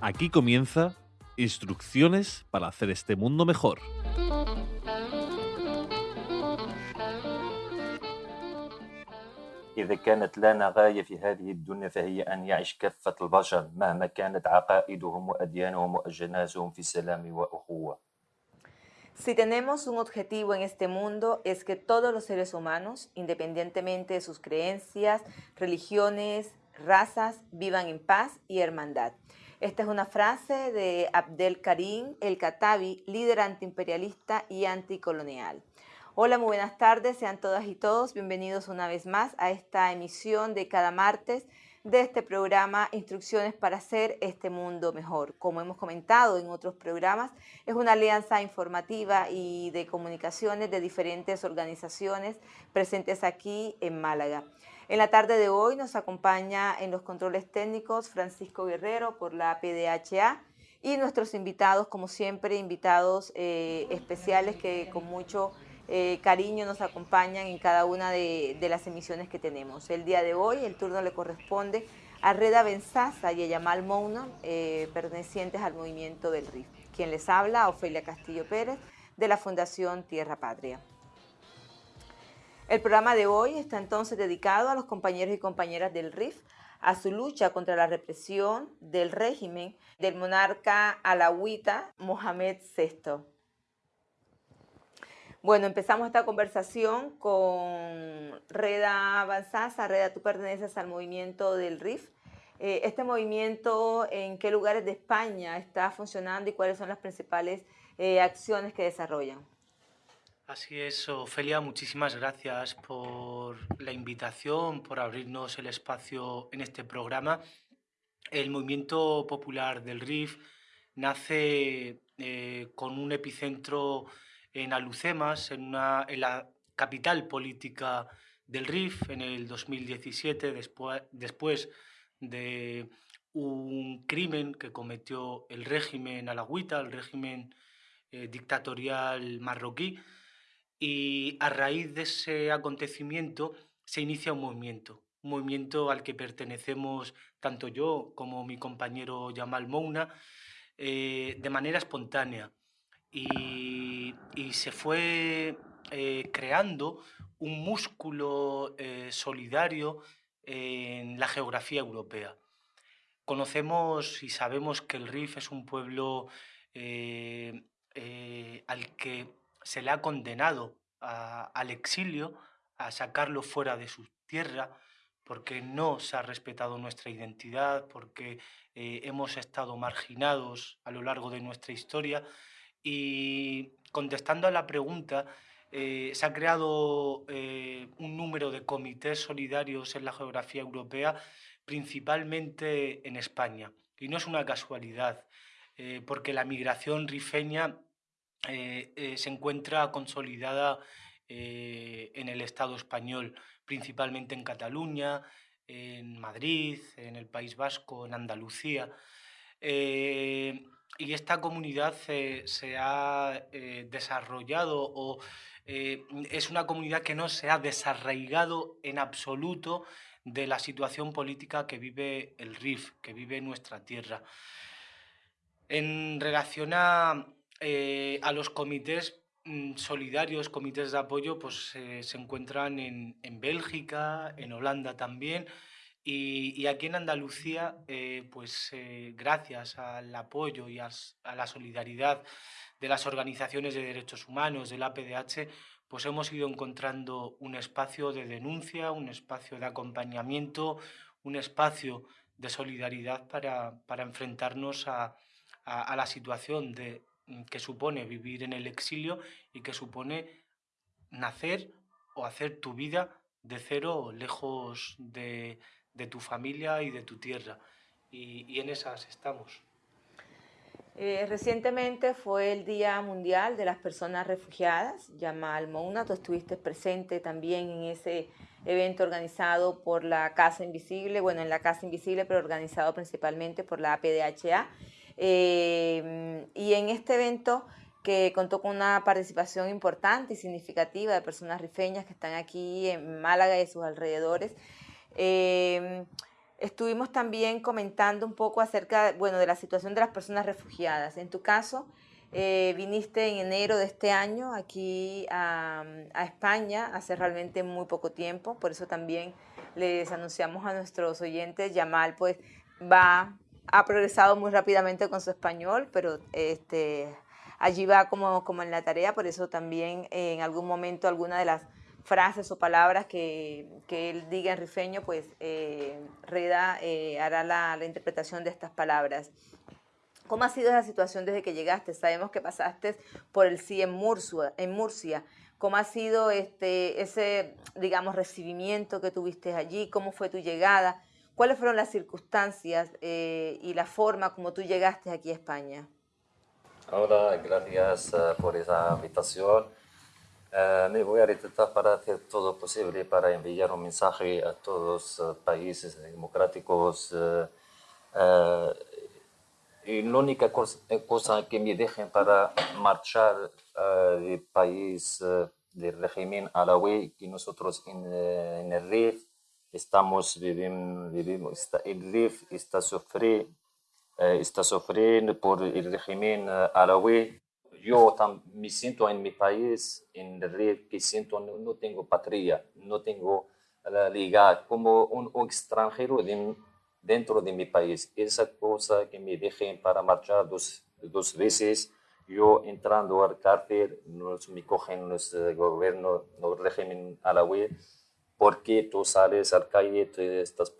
Aquí comienza Instrucciones para hacer este mundo mejor. إذا كانت لنا غاية في هذه الدنيا فهي أن يعيش كافة البشر مهما كانت عقائدهم وأديانهم وأجناسهم في سلام وأخوة Si tenemos un objetivo en este mundo es que todos los seres humanos, independientemente de sus creencias, religiones, razas, vivan en paz y hermandad. Esta es una frase de Abdel Karim El Katabi, líder antiimperialista y anticolonial. Hola, muy buenas tardes, sean todas y todos bienvenidos una vez más a esta emisión de cada martes de este programa Instrucciones para hacer este mundo mejor. Como hemos comentado en otros programas, es una alianza informativa y de comunicaciones de diferentes organizaciones presentes aquí en Málaga. En la tarde de hoy nos acompaña en los controles técnicos Francisco Guerrero por la PDHA y nuestros invitados, como siempre, invitados eh, especiales que con mucho eh, cariño nos acompañan en cada una de, las emisiones que tenemos. El día de hoy el turno le corresponde a Reda Benzaza y a Yamal Mouna, eh, pertenecientes al movimiento del RIF. Quien les habla, Ofelia Castillo Pérez, de la Fundación Tierra Patria. El programa de hoy está entonces dedicado a los compañeros y compañeras del RIF, a su lucha contra la represión del régimen del monarca alawita Mohamed VI. Bueno, empezamos esta conversación con Reda Banzaza. Reda, tú perteneces al movimiento del RIF. Eh, este movimiento, ¿en qué lugares de España está funcionando y cuáles son las principales eh, acciones que desarrollan? Así es, Ofelia, muchísimas gracias por la invitación, por abrirnos el espacio en este programa. El movimiento popular del RIF nace eh, con un epicentro en Alucemas, en, una, en la capital política del RIF, en el 2017, después, después de un crimen que cometió el régimen alagüita, el régimen eh, dictatorial marroquí, y a raíz de ese acontecimiento se inicia un movimiento, un movimiento al que pertenecemos tanto yo como mi compañero Yamal Mouna, eh, de manera espontánea y, y se fue eh, creando un músculo eh, solidario en la geografía europea. Conocemos y sabemos que el RIF es un pueblo al que se le ha condenado al exilio, a sacarlo fuera de su tierra, porque no se ha respetado nuestra identidad, porque eh, hemos estado marginados a lo largo de nuestra historia y contestando a la pregunta, eh, se ha creado eh, un número de comités solidarios en la geografía europea, principalmente en España. Y no es una casualidad, porque la migración rifeña eh, eh, se encuentra consolidada eh, en el Estado español, principalmente en Cataluña, en Madrid, en el País Vasco, en Andalucía. Y esta comunidad se, ha desarrollado o es una comunidad que no se ha desarraigado en absoluto de la situación política que vive el RIF, que vive nuestra tierra. En relación a, eh, a los comités mm, solidarios, comités de apoyo, pues eh, se encuentran en, en, Bélgica, en Holanda también, y, y aquí en Andalucía, eh, pues eh, gracias al apoyo y a, a, la solidaridad de las organizaciones de derechos humanos, del APDH, pues hemos ido encontrando un espacio de denuncia, un espacio de acompañamiento, un espacio de solidaridad para, para enfrentarnos a, a, a la situación de, que supone vivir en el exilio y que supone nacer o hacer tu vida de cero, lejos de, de tu familia y de tu tierra. Y, en esas estamos. Eh, recientemente fue el Día Mundial de las Personas Refugiadas, Yamal Mouna, tú estuviste presente también en ese evento organizado por la Casa Invisible, bueno, en la Casa Invisible, pero organizado principalmente por la APDHA. Eh, y en este evento que contó con una participación importante y significativa de personas rifeñas que están aquí en Málaga y sus alrededores, eh, estuvimos también comentando un poco acerca, bueno, de la situación de las personas refugiadas. En tu caso, eh, viniste en enero de este año aquí a, a, España, hace realmente muy poco tiempo, por eso también les anunciamos a nuestros oyentes, Yamal pues va, ha progresado muy rápidamente con su español, pero este, allí va como, como en la tarea, por eso también en algún momento alguna de las frases o palabras que, que él diga en rifeño, pues eh, Reda eh, hará la, la interpretación de estas palabras. ¿Cómo ha sido esa situación desde que llegaste? Sabemos que pasaste por el sí en Murcia. En Murcia. ¿Cómo ha sido este, ese, digamos, recibimiento que tuviste allí? ¿Cómo fue tu llegada? ¿Cuáles fueron las circunstancias eh, y la forma como tú llegaste aquí a España? Hola, gracias uh, por esa invitación. Uh, me voy a retratar para hacer todo posible para enviar un mensaje a todos los uh, países democráticos y la única cosa, eh, cosa, que me dejen para marchar del país del régimen alawi, que nosotros en, en el RIF estamos viviendo, vivimos, está, el RIF está, sufri, está sufriendo por el régimen alawi. Yo me siento en mi país, en el RIF, que siento no, no tengo patria, no tengo la liga, como un, un extranjero de dentro de mi país. Esa cosa que me dejen para marchar dos, dos veces, yo entrando al cárcel, nos, me cogen los uh, gobierno, el régimen alawi, porque tú sales al calle, te estás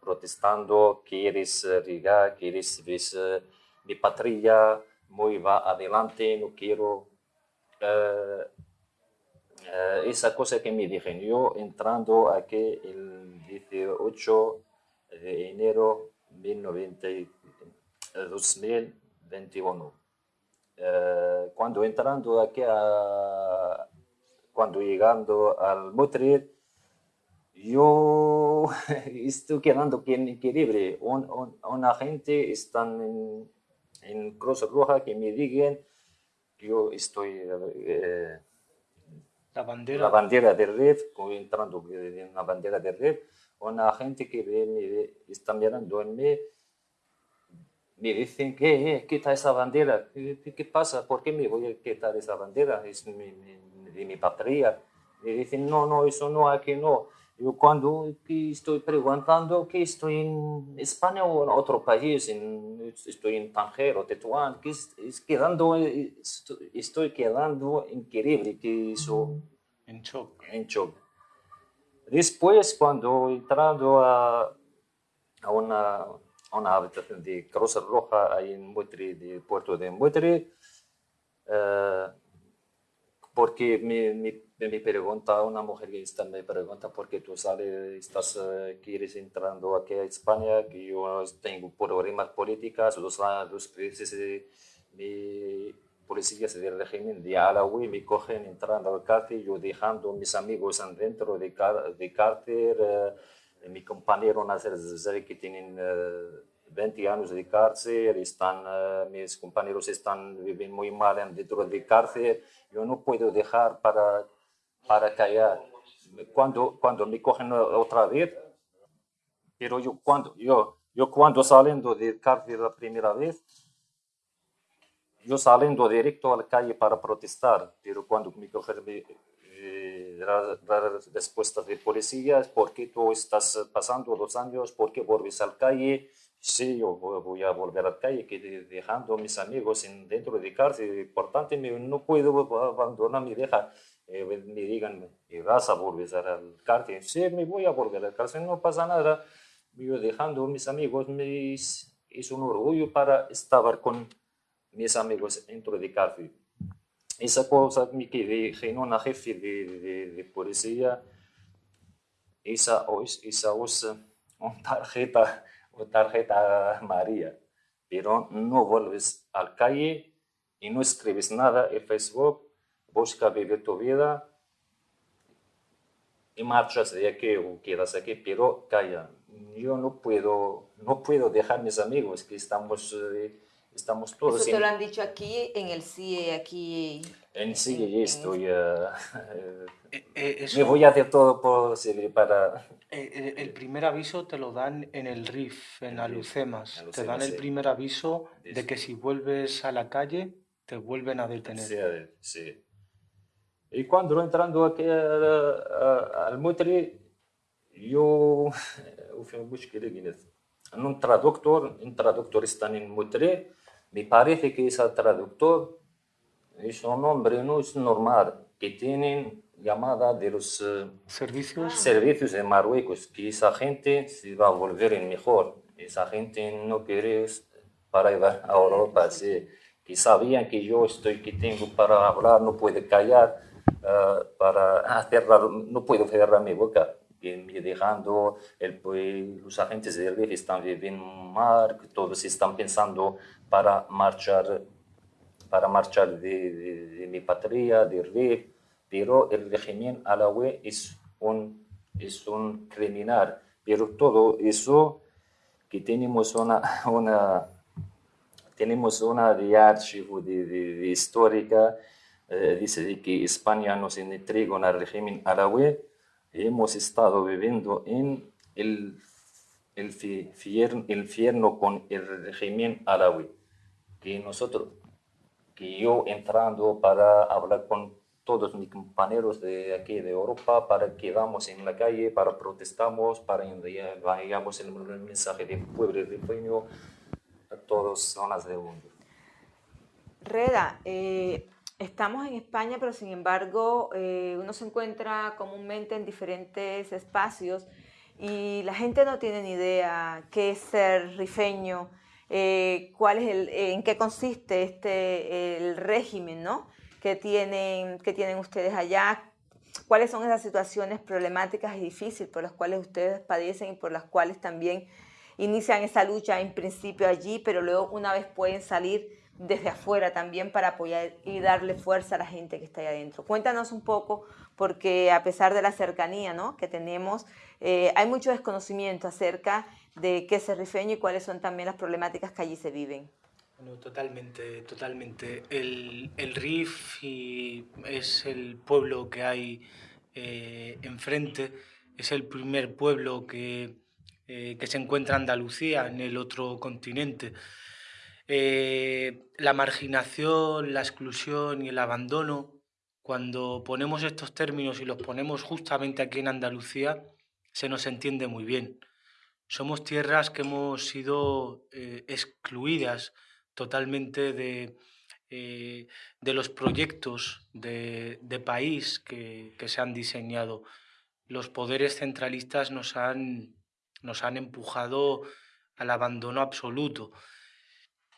protestando, quieres uh, llegar, quieres ver uh, mi patria, muy va adelante, no quiero... Uh, esa cosa que me dijeron, yo entrando aquí el 18 de enero de 2021. Eh, cuando entrando aquí, a, cuando llegando al Madrid, yo estoy quedando increíble. Un, un, una gente está en, en, Cruz Roja que me digan yo estoy... Eh, la bandera. La bandera de red, entrando en la bandera de red, una gente que ve, me ve, está mirando en mí, me dicen, ¿qué? Eh, quita esa bandera. ¿Qué, ¿Qué, pasa? ¿Por qué me voy a quitar esa bandera? Es mi, mi, de mi patria. Me dicen, no, no, eso no, aquí no. Yo cuando estoy preguntando que estoy en España o en otro país, en, estoy en Tanger o Tetuán, que es, es quedando, estoy, estoy, quedando increíble que eso... En shock. En shock. Después, cuando entrando a, a una, a una habitación de Cruz Roja ahí en Muetri, de puerto de Muetri, uh, porque me, me, me, pregunta una mujer que está, me pregunta por qué tú sales, estás, uh, quieres entrando aquí a España, que yo tengo problemas políticas, los, los países me, policías del régimen de Alawi me cogen entrando al cárcel, yo dejando mis amigos dentro de, de cárcel, eh, mi compañero Nasser Zazari que tienen eh, 20 años de cárcel, están, eh, mis compañeros están viviendo muy mal dentro de cárcel, yo no puedo dejar para, para callar. Cuando, cuando me cogen otra vez, pero yo cuando, yo, yo cuando saliendo de cárcel la primera vez, yo saliendo directo a la calle para protestar, pero cuando me cogen eh, las respuestas de policías, ¿por qué tú estás pasando dos años? ¿Por qué vuelves a la calle? Sí, yo voy a volver a la calle, que dejando a mis amigos en, dentro de cárcel, importante, no puedo abandonar mi deja. Eh, me digan, ¿vas a volver a la cárcel? Sí, me voy a volver a la cárcel, no pasa nada. Yo dejando mis amigos, me es un orgullo para estar con mis amigos dentro de cárcel. Esa cosa me quedé en una jefe de, de, de policía, esa, esa usa una tarjeta, una tarjeta María, pero no vuelves a la calle y no escribes nada en Facebook, busca vivir tu vida y marchas de aquí o quedas aquí, pero calla. Yo no puedo, no puedo dejar mis amigos que estamos... Eh, estamos todos. Eso te lo han dicho aquí en el CIE, aquí. En sí, en- ya en estoy. eh, Eh, eh, me eso- voy a hacer todo posible para. Eh, eh, el primer aviso te lo dan en el RIF, en Alucemas. Te dan el primer aviso de que si vuelves a la calle, te vuelven a detener. Sí, sí. Y cuando entrando aquí al, a- al Mutri, yo وفي مشكلة قلت un traductor, un traductor está en Mutri, me parece que ese traductor es un hombre no es normal, que tienen llamada de los eh, Servicios. servicios de Marruecos, que esa gente se va a volver en mejor. Esa gente no quiere para ir a Europa, sí. que sabían que yo estoy, que tengo para hablar, no puedo callar, eh, para cerrar, no puedo cerrar mi boca. Me dejando, el, los agentes del RIF están viviendo mal, todos están pensando para marchar para marchar de, de- de mi patria, de RIF, pero el régimen alawi es un, es un criminal. Pero todo eso que tenemos una, una, tenemos una de archivo de, de- de histórica, eh, dice de que España nos entregó al régimen alawi, hemos estado viviendo en el, el fi- fier- el infierno con el régimen alawi que nosotros, que yo entrando para hablar con todos mis compañeros de aquí de Europa, para que vamos en la calle, para protestamos, para enviar vayamos el mensaje del pueblo rifeño a todas zonas del mundo. Reda, eh, estamos en España, pero sin embargo eh, uno se encuentra comúnmente en diferentes espacios y la gente no tiene ni idea qué es ser rifeño, eh, cuál es el, en qué consiste este el régimen, ¿no? que tienen que tienen ustedes allá, cuáles son esas situaciones problemáticas y difíciles por las cuales ustedes padecen y por las cuales también inician esa lucha en principio allí, pero luego una vez pueden salir desde afuera también para apoyar y darle fuerza a la gente que está ahí adentro. Cuéntanos un poco, porque a pesar de la cercanía ¿no? que tenemos, eh, hay mucho desconocimiento acerca de qué es el rifeño y cuáles son también las problemáticas que allí se viven. Bueno, totalmente, totalmente. El, el RIF y es el pueblo que hay eh, enfrente, es el primer pueblo que, eh, que se encuentra Andalucía en el otro continente. Eh, la marginación, la exclusión y el abandono, cuando ponemos estos términos y los ponemos justamente aquí en Andalucía, se nos entiende muy bien. Somos tierras que hemos sido eh, excluidas totalmente de, eh, de los proyectos de, de país que, que se han diseñado. Los poderes centralistas nos han, nos han empujado al abandono absoluto.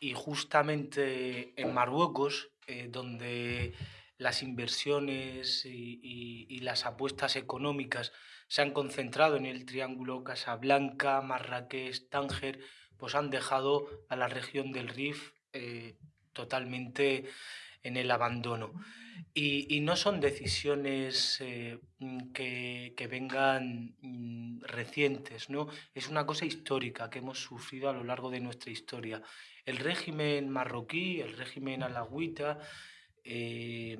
Y justamente en Marruecos, eh, donde las inversiones y, las apuestas económicas se han concentrado en el triángulo Casablanca, Marrakech, Tánger, pues han dejado a la región del Rif eh, totalmente en el abandono. Y, no son decisiones eh, que, que vengan mm, recientes, ¿no? Es una cosa histórica que hemos sufrido a lo largo de nuestra historia. El régimen marroquí, el régimen alagüita, eh,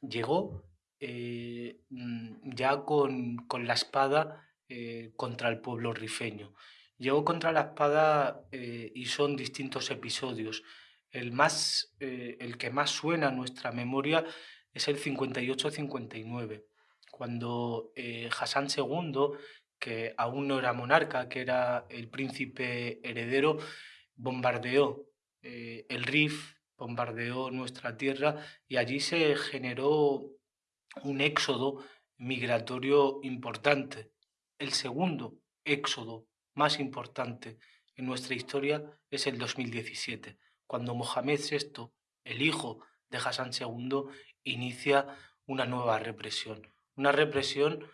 llegó eh, mm, ya con, con la espada eh, contra el pueblo rifeño. Llegó contra la espada y son distintos episodios. El, más, el que más suena en nuestra memoria es el 58-59, cuando Hassan II, que aún no era monarca, que era el príncipe heredero, bombardeó eh, el Rif, bombardeó nuestra tierra y allí se generó un éxodo migratorio importante. El segundo éxodo más importante en nuestra historia es el 2017, cuando Mohamed VI, el hijo de Hassan II, inicia una nueva represión. Una represión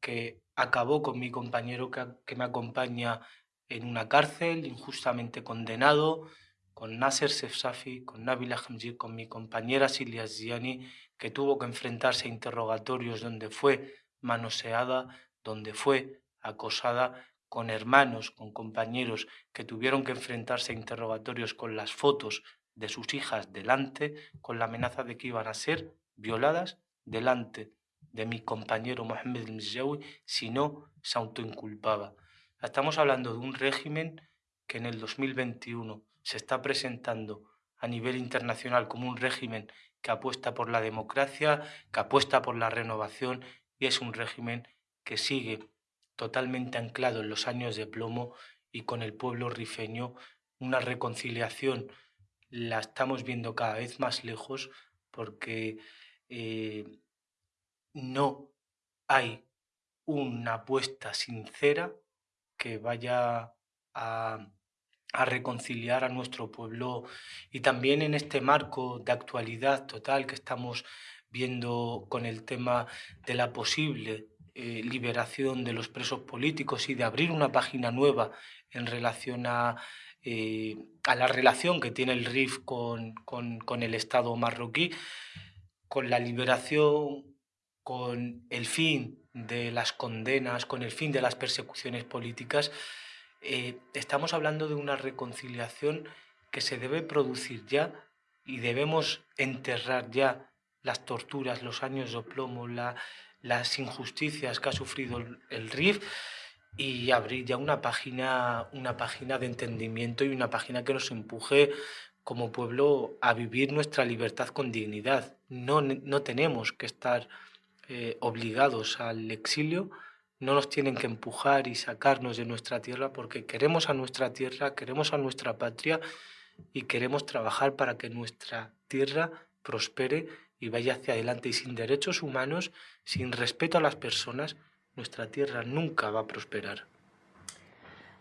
que acabó con mi compañero que, que me acompaña en una cárcel, injustamente condenado, con Nasser Sefsafi, con Nabil Hamji, con mi compañera Silvia Ziani, que tuvo que enfrentarse a interrogatorios donde fue manoseada, donde fue acosada, con hermanos, con compañeros que tuvieron que enfrentarse a interrogatorios con las fotos de sus hijas delante, con la amenaza de que iban a ser violadas delante de mi compañero Mohamed el si no se autoinculpaba. Estamos hablando de un régimen que en el 2021 se está presentando a nivel internacional como un régimen que apuesta por la democracia, que apuesta por la renovación y es un régimen que sigue totalmente anclado en los años de plomo y con el pueblo rifeño una reconciliación. La estamos viendo cada vez más lejos porque eh, no hay una apuesta sincera que vaya a, a, reconciliar a nuestro pueblo. Y también en este marco de actualidad total que estamos viendo con el tema de la posible eh, liberación de los presos políticos y de abrir una página nueva en relación a, eh, a la relación que tiene el RIF con, con, con el Estado marroquí, con la liberación, con el fin de las condenas, con el fin de las persecuciones políticas, eh, estamos hablando de una reconciliación que se debe producir ya y debemos enterrar ya las torturas, los años de plomo, la, las injusticias que ha sufrido el, RIF y abrir ya una página, una página de entendimiento y una página que nos empuje como pueblo a vivir nuestra libertad con dignidad. No, no tenemos que estar eh, obligados al exilio, no nos tienen que empujar y sacarnos de nuestra tierra porque queremos a nuestra tierra, queremos a nuestra patria y queremos trabajar para que nuestra tierra prospere y vaya hacia adelante. Y sin derechos humanos, sin respeto a las personas, nuestra tierra nunca va a prosperar.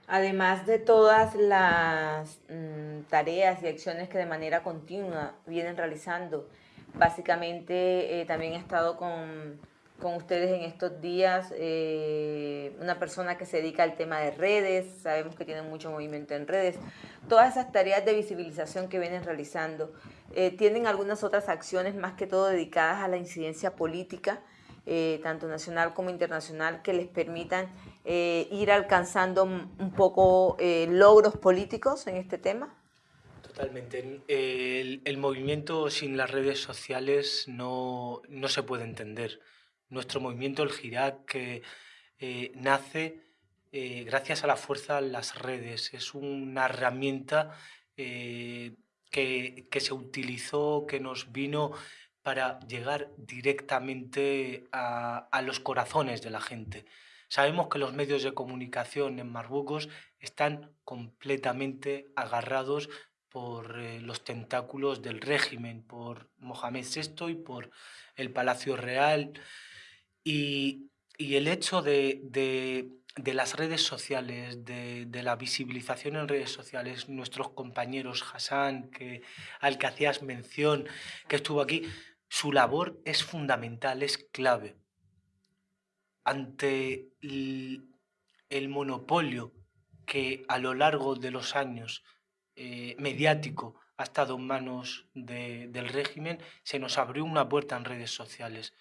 Además de todas las mm, tareas y acciones que de manera continua vienen realizando, básicamente eh, también he estado con, con, ustedes en estos días eh, una persona que se dedica al tema de redes, sabemos que tienen mucho movimiento en redes, todas esas tareas de visibilización que vienen realizando. Eh, tienen algunas otras acciones más que todo dedicadas a la incidencia política, eh, tanto nacional como internacional, que les permitan eh, ir alcanzando un poco logros políticos en este tema? Totalmente. El, el, movimiento sin las redes sociales no, no, se puede entender. Nuestro movimiento, el Girac, que nace gracias a la fuerza de las redes. Es una herramienta que, se utilizó, que nos vino para llegar directamente a, los corazones de la gente. Sabemos que los medios de comunicación en Marruecos están completamente agarrados por eh, los tentáculos del régimen, por Mohamed VI y por el Palacio Real. Y, el hecho de de las redes sociales, de, la visibilización en redes sociales, nuestros compañeros Hassan, que, al que hacías mención, que estuvo aquí, su labor es fundamental, es clave. Ante el, monopolio que a lo largo de los años eh, mediático ha estado en manos del régimen, se nos abrió una puerta en redes sociales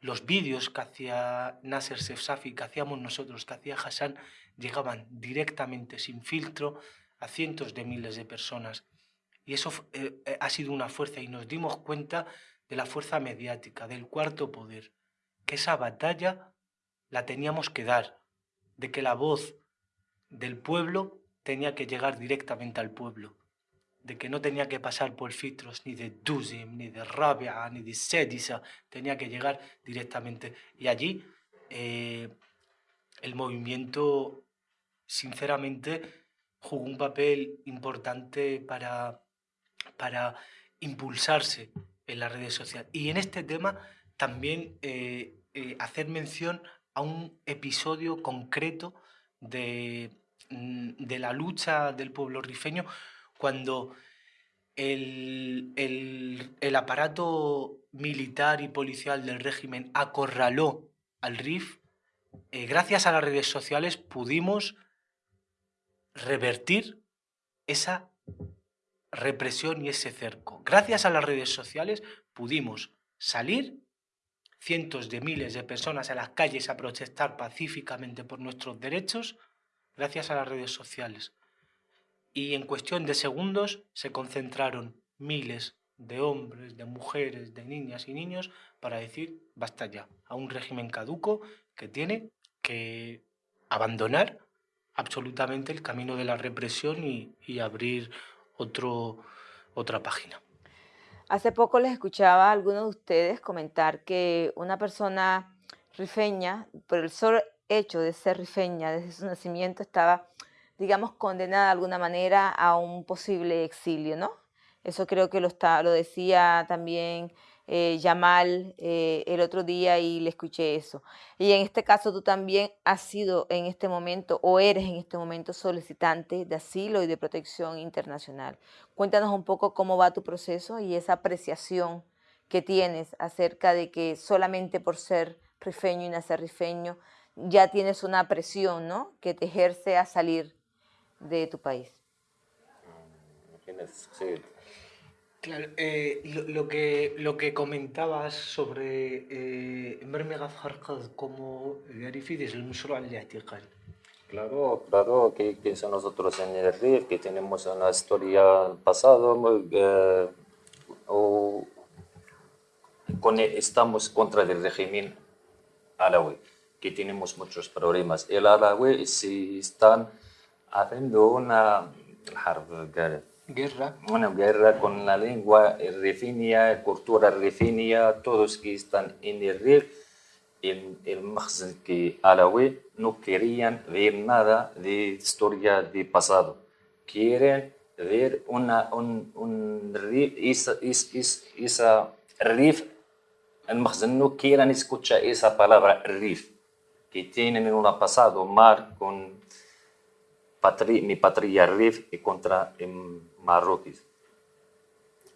los vídeos que hacía Nasser Sefsafi, que hacíamos nosotros, que hacía Hassan, llegaban directamente, sin filtro, a cientos de miles de personas. Y eso eh, eh, ha sido una fuerza y nos dimos cuenta de la fuerza mediática, del cuarto poder, que esa batalla la teníamos que dar, de que la voz del pueblo tenía que llegar directamente al pueblo de que no tenía que pasar por filtros ni de Duzim, ni de Rabia, ni de Sedisa, tenía que llegar directamente. Y allí eh, el movimiento, sinceramente, jugó un papel importante para, para impulsarse en las redes sociales. Y en este tema también eh, eh, hacer mención a un episodio concreto de, mm, de la lucha del pueblo rifeño cuando el, aparato militar y policial del régimen acorraló al RIF, eh, gracias a las redes sociales pudimos revertir esa represión y ese cerco. Gracias a las redes sociales pudimos salir cientos de miles de personas a las calles a protestar pacíficamente por nuestros derechos gracias a las redes sociales y en cuestión de segundos se concentraron miles de hombres, de mujeres, de niñas y niños para decir basta ya a un régimen caduco que tiene que abandonar absolutamente el camino de la represión y, abrir otro, otra página. Hace poco les escuchaba a algunos de ustedes comentar que una persona rifeña, por el solo hecho de ser rifeña desde su nacimiento, estaba, digamos, condenada de alguna manera a un posible exilio, ¿no? Eso creo que lo, está, lo decía también eh, Yamal eh, el otro día y le escuché eso. Y en este caso tú también has sido en este momento o eres en este momento solicitante de asilo y de protección internacional. Cuéntanos un poco cómo va tu proceso y esa apreciación que tienes acerca de que solamente por ser rifeño y nacer rifeño ya tienes una presión ¿no? que te ejerce a salir de tu país. Claro, eh, lo, lo, que, lo que comentabas sobre Mermega eh, como Garifi desde el Museo al Claro, claro, que, que nosotros en el RIF, que tenemos una historia pasada, eh, o con, estamos contra el régimen alawi, que tenemos muchos problemas. El alawi si están haciendo una guerra. Una guerra con la lengua rifinia, cultura rifinia, todos que están en el RIF, el, el que árabe no querían ver nada de historia de pasado. Quieren ver una, un, un RIF, esa, esa, esa RIF, el no quieren escuchar esa palabra RIF, que tienen un pasado mal con patri, mi patria RIF contra Marroquíes.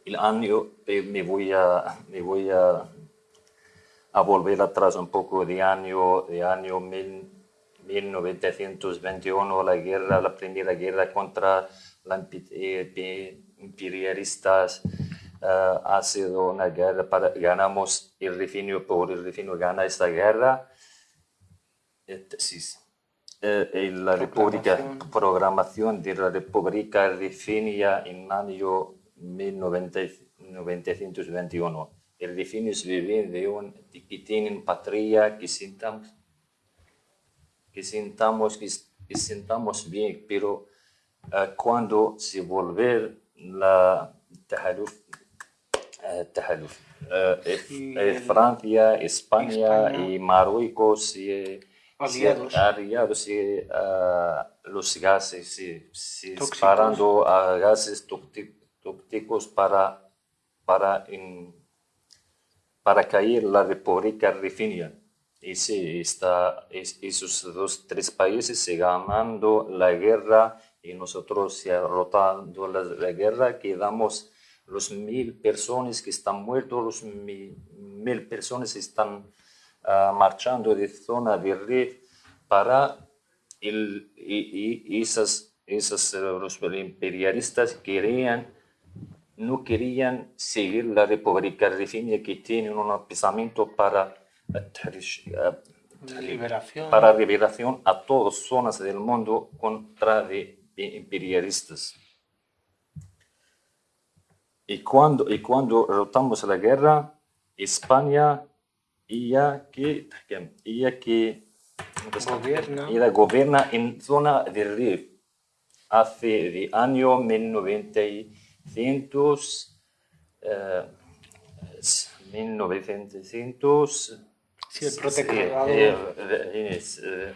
El año eh, me voy a, me voy a, a, volver atrás un poco de año, de año 1921, la guerra, la primera guerra contra los eh, imperialistas. Uh, ha sido una guerra para ganamos el refinio por el refinio gana esta guerra. Este, eh, la República, programación de la República Rifinia en año 1921. El rifinios viven de un, que tienen patria, que sintamos, que sintamos, que, sintamos bien, pero uh, cuando se volver la tahaluf, uh, tahaluf uh, Francia, España, España, y Marruecos, y, aliados, aliados y, uh, los gases, sí, sí, disparando a gases tóxicos para, para, para caer la República Rifinia. Y sí, está, es, esos dos, tres países se ganando la guerra y nosotros se rotando la, la, guerra, quedamos los mil personas que están muertos, los mil, mil personas están uh, marchando de zona de RIF para el, y, y esas, esas, los imperialistas querían, no querían seguir la República Rifinia que tiene un pensamiento para liberación. para liberación a todas zonas del mundo contra de imperialistas. Y cuando, y cuando rotamos la guerra, España ella que, ella que gobierna. ella gobierna en zona de RIF hace de año 1900, eh, 1900 Sí, el protectorado. Eh, eh, eh,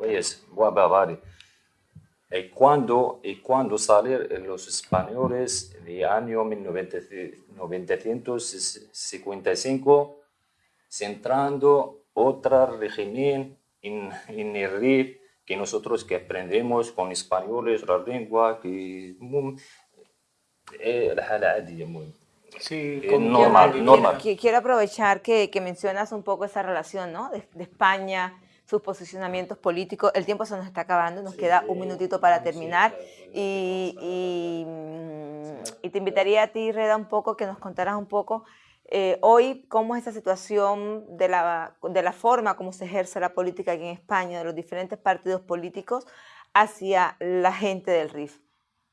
y cuando, y cuando salieron los españoles de año 1955, centrando otro régimen en, en el RIF que nosotros que aprendemos con españoles, la lengua, que Sí, eh, normal, normal. Quiero, quiero aprovechar que, que, mencionas un poco esa relación ¿no? de, de España sus posicionamientos políticos. El tiempo se nos está acabando, nos queda un minutito para terminar. Y, y, y, te invitaría a ti, Reda, un poco, que nos contaras un poco eh, hoy cómo es esa situación de la, de la forma como se ejerce la política aquí en España, de los diferentes partidos políticos hacia la gente del RIF.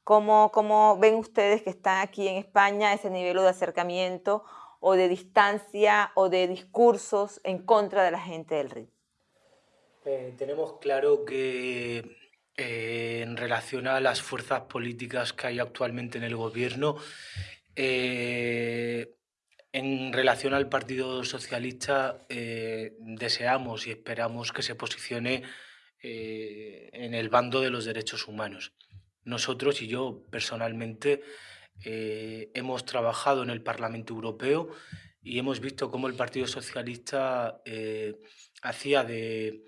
¿Cómo, ¿Cómo, ven ustedes que están aquí en España ese nivel de acercamiento o de distancia o de discursos en contra de la gente del RIP? Eh, tenemos claro que eh, en relación a las fuerzas políticas que hay actualmente en el gobierno, eh, en relación al Partido Socialista, deseamos y esperamos que se posicione en el bando de los derechos humanos. Nosotros y yo personalmente hemos trabajado en el Parlamento Europeo y hemos visto cómo el Partido Socialista hacía de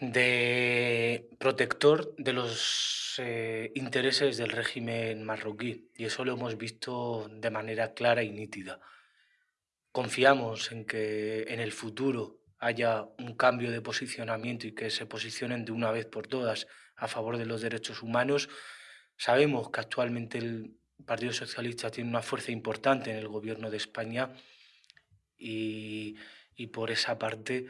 de protector de los eh, intereses del régimen marroquí y eso lo hemos visto de manera clara y nítida. Confiamos en que en el futuro haya un cambio de posicionamiento y que se posicionen de una vez por todas a favor de los derechos humanos. Sabemos que actualmente el Partido Socialista tiene una fuerza importante en el gobierno de España y, y por esa parte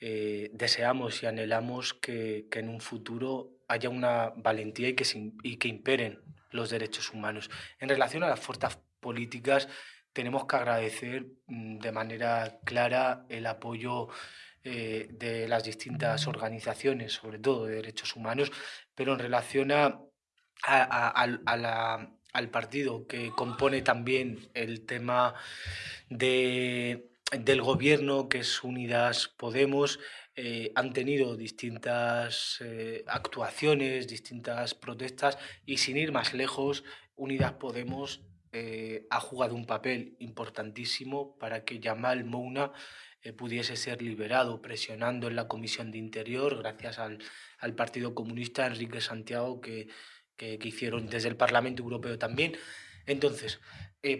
eh, deseamos y anhelamos que, en un futuro haya una valentía y que, y que imperen los derechos humanos. En relación a las fuerzas políticas, tenemos que agradecer mm, de manera clara el apoyo eh, de las distintas organizaciones, sobre todo de derechos humanos, pero en relación a, al partido que compone también el tema de del gobierno, que es Unidas Podemos, eh, han tenido distintas eh, actuaciones, distintas protestas y sin ir más lejos, Unidas Podemos eh, ha jugado un papel importantísimo para que Yamal Mouna pudiese ser liberado, presionando en la Comisión de Interior, gracias al, Partido Comunista Enrique Santiago, que, que, hicieron desde el Parlamento Europeo también. Entonces,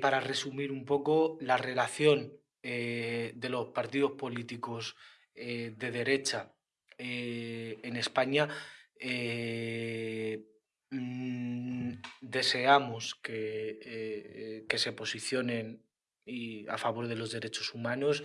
para resumir un poco, la relación eh, de los partidos políticos eh, de derecha eh, en España, mm, deseamos que, que, se posicionen y a favor de los derechos humanos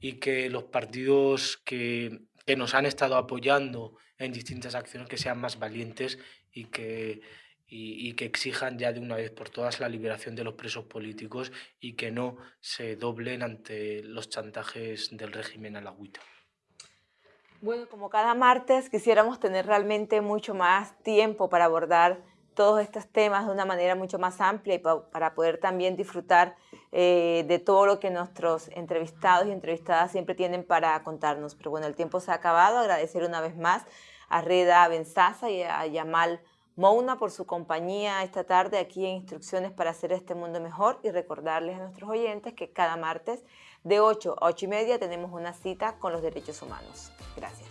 y que los partidos que, que nos han estado apoyando en distintas acciones que sean más valientes y que y, que exijan ya de una vez por todas la liberación de los presos políticos y que no se doblen ante los chantajes del régimen alagüita. Bueno, como cada martes quisiéramos tener realmente mucho más tiempo para abordar todos estos temas de una manera mucho más amplia y para poder también disfrutar eh, de todo lo que nuestros entrevistados y entrevistadas siempre tienen para contarnos. Pero bueno, el tiempo se ha acabado. Agradecer una vez más a Reda Benzaza y a Yamal Mouna por su compañía esta tarde aquí en Instrucciones para hacer este mundo mejor y recordarles a nuestros oyentes que cada martes de 8 a 8 y media tenemos una cita con los derechos humanos. Gracias.